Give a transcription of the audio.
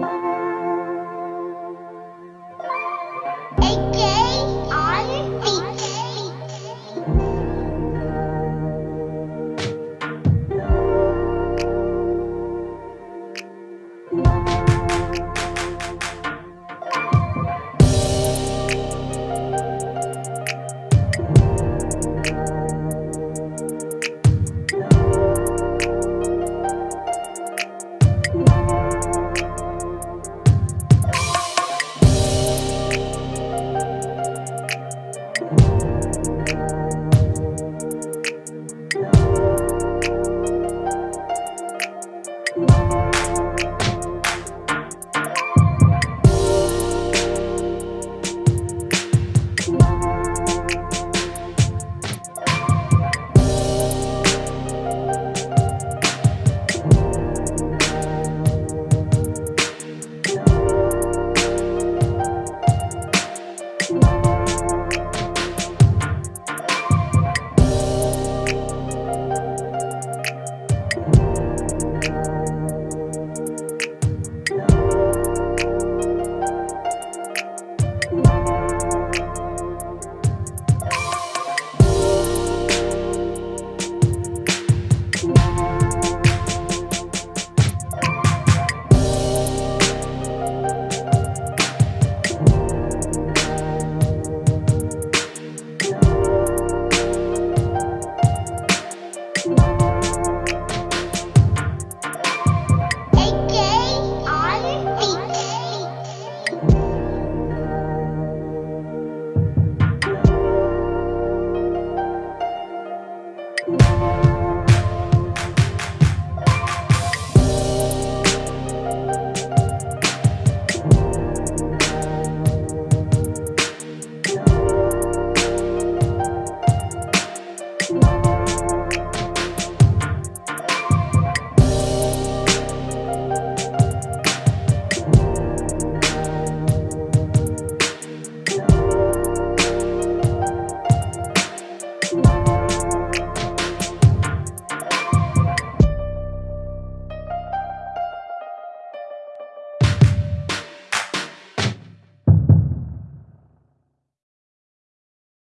Bye.